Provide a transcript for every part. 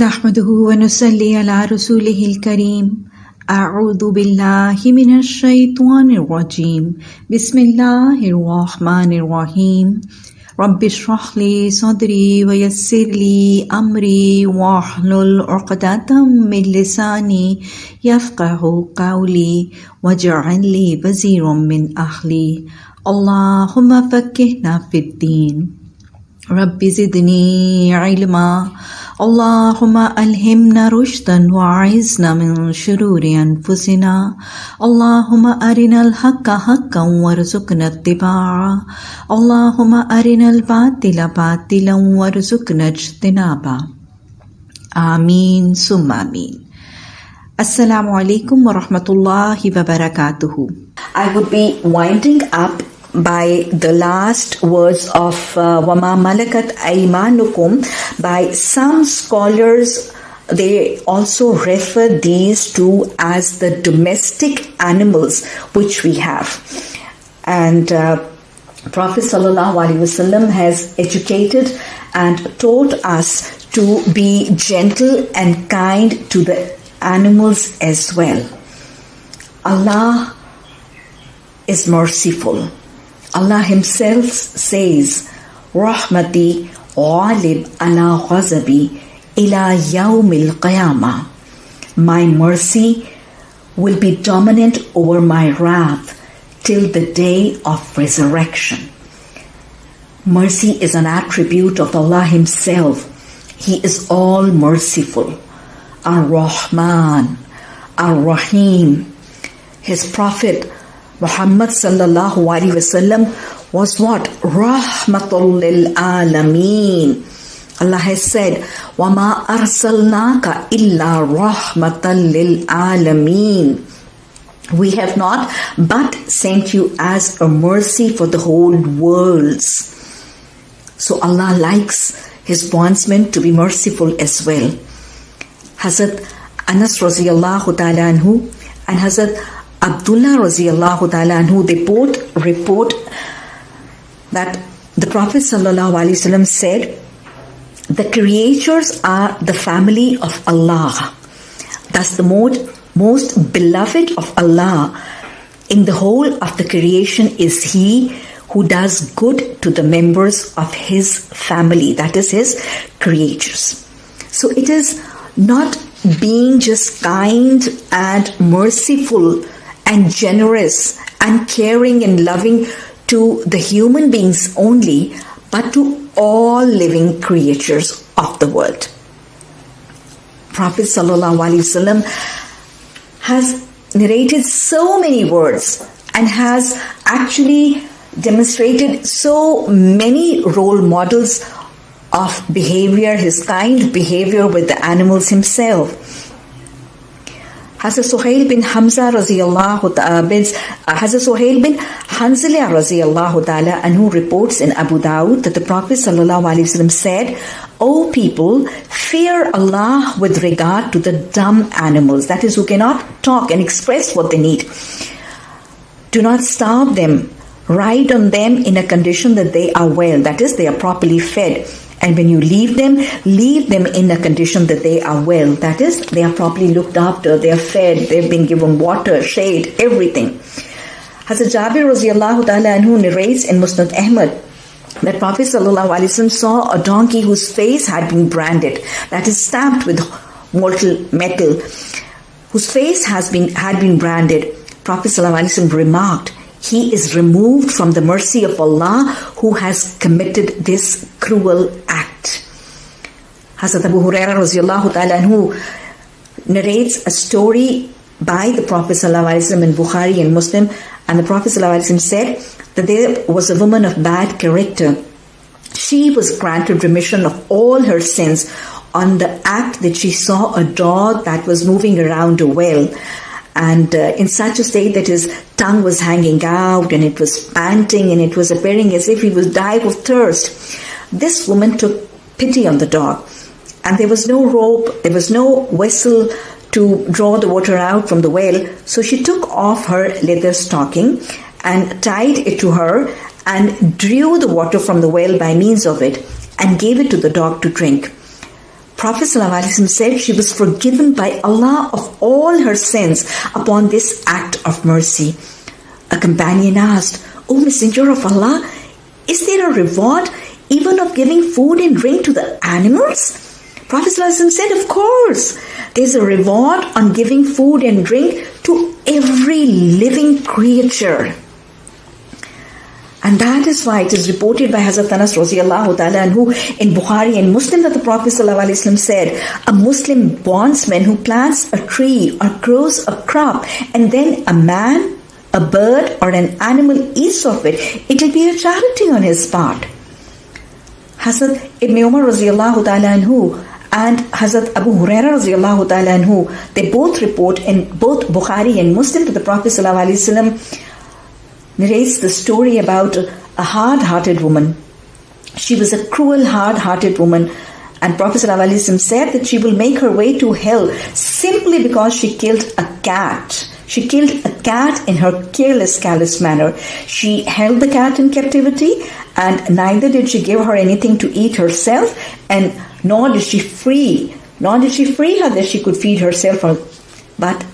نحمده ونصلي على رسوله الكريم. أعوذ بالله من الشيطان الرجيم. بسم الله الرحمن الرحيم. رب اشرح لي صدري ويسر لي أمري واحلل عقدة من لساني يفقه قولي واجعل لي وزيرا من أهلي. اللهم فكهنا في الدين. رب زدني علما. اللهم ألهمنا رشدا وعزنا من شرور أنفسنا. اللهم أرنا الحق حقا وارزقنا اتباعه. اللهم أرنا الباطل باطلا وارزقنا اجتنابه. آمين ثم آمين. alaikum wa rahmatullahi wa barakatuhu. I would be winding up by the last words of uh, Wama Malakat Aimanukum by some scholars. They also refer these two as the domestic animals which we have. And uh, Prophet ﷺ has educated and taught us to be gentle and kind to the animals as well. Allah is merciful. Allah Himself says, Rahmati ghalib ala ghazabi ila yawmil qiyamah. My mercy will be dominant over my wrath till the day of resurrection. Mercy is an attribute of Allah Himself. He is all merciful. Ar-Rahman, Ar-Rahim. His Prophet Muhammad sallallahu alaihi wasallam was what? Rahmatul lil alameen. Allah has said, وَمَا أَرْسَلْنَاكَ إِلَّا رَحْمَةً لِلْعَالَمِينَ We have not but sent you as a mercy for the whole worlds. So Allah likes His bondsmen to be merciful as well. Hazrat Anas radiallahu ta'ala anhu and Hazrat Abdullah radiallahu ta'ala anhu, they both report that the Prophet sallallahu alaihi wasallam said, the creatures are the family of Allah. Thus the most, most beloved of Allah in the whole of the creation is He who does good to the members of His family, that is His creatures. So it is not being just kind and merciful and generous and caring and loving to the human beings only, but to all living creatures of the world. Prophet ﷺ has narrated so many words and has actually demonstrated so many role models of behavior, his kind behavior with the animals himself. Hazrat Suhail bin Hamza radiallahu ta'ala uh, bin uh, Hazrat Suhail bin Hanzala radiallahu ta'ala and who reports in Abu Dawud that the Prophet sallallahu alaihi wasallam said, O people, fear Allah with regard to the dumb animals, that is, who cannot talk and express what they need. Do not starve them. Ride on them in a condition that they are well, that is, they are properly fed and when you leave them, leave them in a condition that they are well. That is, they are properly looked after, they are fed, they've been given water, shade, everything. Hazrat Jabir radiallahu ta'ala anhu narrates in Musnad Ahmad that Prophet saw a donkey whose face had been branded, that is stamped with mortal metal, whose face has been had been branded. Prophet ﷺ remarked, he is removed from the mercy of Allah who has committed this cruel act. Hazrat Abu Huraira anhu narrates a story by the Prophet ﷺ in Bukhari and Muslim, and the Prophet ﷺ said that there was a woman of bad character. She was granted remission of all her sins on the act that she saw a dog that was moving around a well and uh, in such a state that his tongue was hanging out and it was panting and it was appearing as if he was dying of thirst. This woman took pity on the dog, and there was no rope, there was no vessel to draw the water out from the well, so she took off her leather stocking and tied it to her and drew the water from the well by means of it and gave it to the dog to drink. Prophet ﷺ said she was forgiven by Allah of all her sins upon this act of mercy. A companion asked, O Messenger of Allah, is there a reward even of giving food and drink to the animals? Prophet ﷺ said, Of course, there's a reward on giving food and drink to every living creature. And that is why it is reported by Hazrat Anas radiallahu ta'ala anhu in Bukhari and Muslim that the Prophet ﷺ said, a Muslim bondsman who plants a tree or grows a crop and then a man, a bird or an animal eats of it, it will be a charity on his part. Hazrat Ibn Umar radiallahu ta'ala anhu and Hazrat Abu Huraira radiallahu ta'ala anhu, they both report in both Bukhari and Muslim that the Prophet ﷺ narrates the story about a hard-hearted woman. She was a cruel, hard-hearted woman and Prophet ﷺ said that she will make her way to hell simply because she killed a cat. She killed a cat in her careless, callous manner. She held the cat in captivity and neither did she give her anything to eat herself and nor did she free, nor did she free her that she could feed herself. But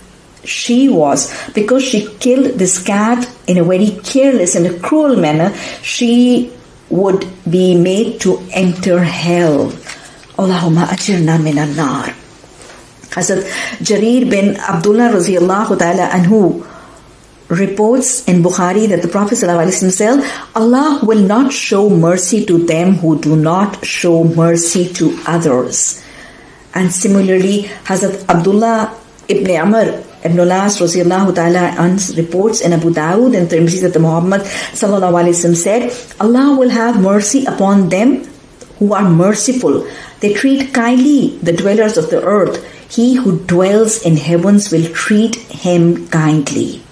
she was, because she killed this cat in a very careless and a cruel manner, she would be made to enter hell. Allahumma ajirna min nar Hazrat Jarir bin Abdullah radiallahu ta'ala anhu reports in Bukhari that the Prophet said, Allah will not show mercy to them who do not show mercy to others. And similarly, Hazrat Abdullah ibn Amr ibn radiallahu ta'ala reports in Abu Dawud and Tirmidhi that the Muhammad sallallahu said, Allah will have mercy upon them who are merciful. They treat kindly the dwellers of the earth. He who dwells in heavens will treat him kindly.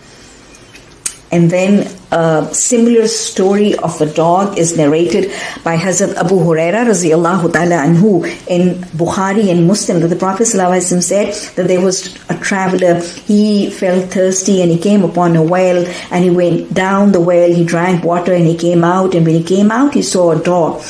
And then a similar story of a dog is narrated by Hazrat Abu Huraira anhu in Bukhari and Muslim that the Prophet said that there was a traveler, he felt thirsty and he came upon a well and he went down the well, he drank water and he came out and when he came out he saw a dog.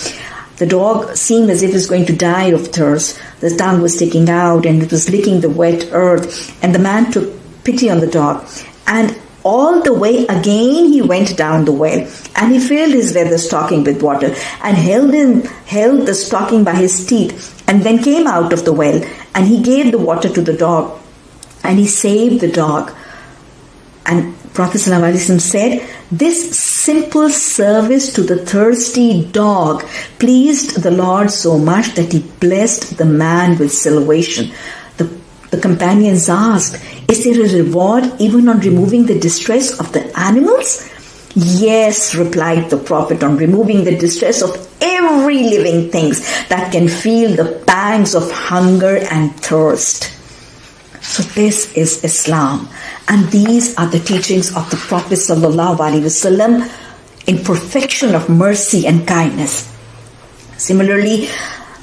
The dog seemed as if it was going to die of thirst. The tongue was sticking out and it was licking the wet earth and the man took pity on the dog and all the way again he went down the well and he filled his leather stocking with water and held him held the stocking by his teeth and then came out of the well and he gave the water to the dog and he saved the dog and Prophet ﷺ said, This simple service to the thirsty dog pleased the Lord so much that he blessed the man with salvation. The companions asked, Is there a reward even on removing the distress of the animals? Yes, replied the Prophet, on removing the distress of every living things that can feel the pangs of hunger and thirst. So this is Islam. And these are the teachings of the Prophet Wasallam in perfection of mercy and kindness. Similarly,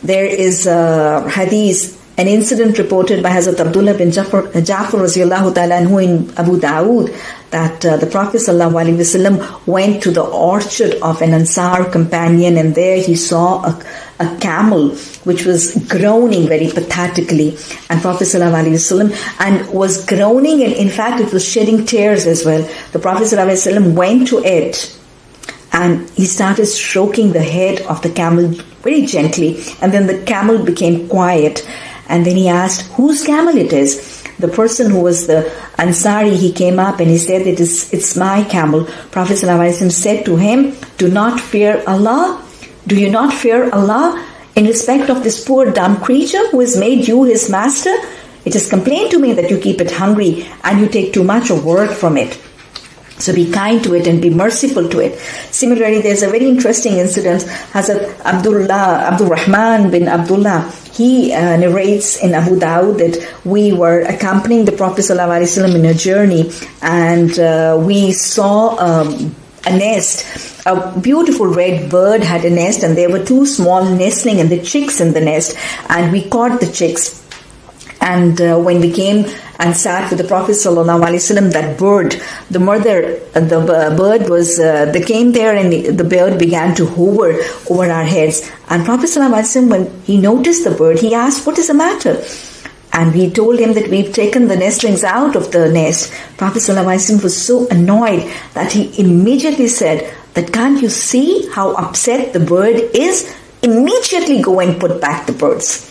there is a hadith an incident reported by Hazrat Abdullah bin Jafar, Jafar anhu in Abu Dawood that uh, the Prophet ﷺ went to the orchard of an Ansar companion and there he saw a, a camel which was groaning very pathetically and Prophet ﷺ and was groaning and in fact it was shedding tears as well. The Prophet ﷺ went to it and he started stroking the head of the camel very gently and then the camel became quiet and then he asked whose camel it is. The person who was the Ansari, he came up and he said, it is, it's my camel. Prophet ﷺ said to him, do not fear Allah. Do you not fear Allah in respect of this poor dumb creature who has made you his master? It is complained to me that you keep it hungry and you take too much of work from it. So be kind to it and be merciful to it. Similarly, there's a very interesting incident. Hazrat Abdullah, Abdul Rahman bin Abdullah, he uh, narrates in Abu Dawud that we were accompanying the Prophet ﷺ in a journey and uh, we saw um, a nest. A beautiful red bird had a nest and there were two small nestling and the chicks in the nest and we caught the chicks. And uh, when we came and sat with the Prophet ﷺ, that bird, the mother, the bird was, uh, they came there and the bird began to hover over our heads. And Prophet ﷺ, when he noticed the bird, he asked, what is the matter? And we told him that we've taken the nestlings out of the nest. Prophet ﷺ was so annoyed that he immediately said that can't you see how upset the bird is? Immediately go and put back the birds.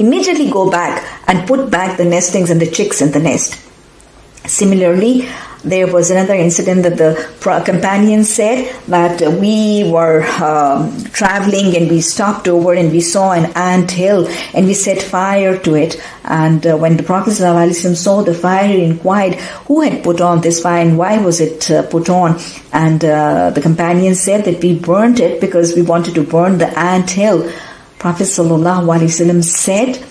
Immediately go back and put back the nestlings and the chicks in the nest. Similarly, there was another incident that the companion said that we were um, traveling and we stopped over and we saw an ant hill and we set fire to it. And uh, when the Prophet ﷺ saw the fire, he inquired who had put on this fire and why was it uh, put on. And uh, the companion said that we burnt it because we wanted to burn the ant hill. Prophet ﷺ said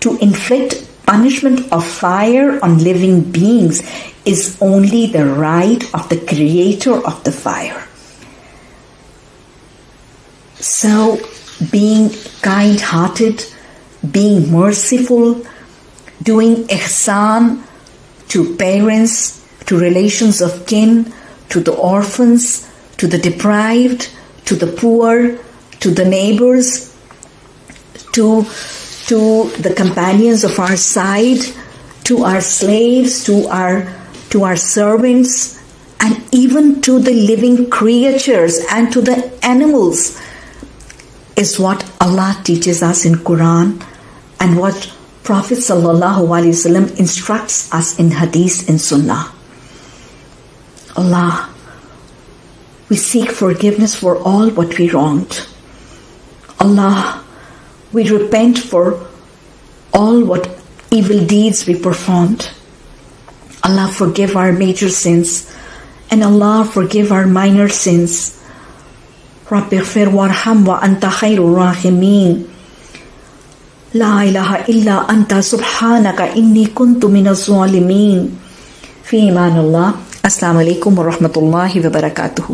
to inflict punishment of fire on living beings is only the right of the creator of the fire. So, being kind hearted, being merciful, doing ihsan to parents, to relations of kin, to the orphans, to the deprived, to the poor, to the neighbors, to, to the companions of our side, to our slaves, to our to our servants, and even to the living creatures and to the animals is what Allah teaches us in Quran and what Prophet ﷺ instructs us in Hadith and Sunnah. Allah, we seek forgiveness for all what we wronged. Allah, we repent for all what evil deeds we performed. Allah forgive our major sins and Allah forgive our minor sins. رب اغفر وارحم وأنت خير الراحمين لا إله إلا أنت سبحانك إني كنت من الظالمين في إيمان الله السلام عليكم ورحمة الله وبركاته